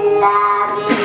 love you.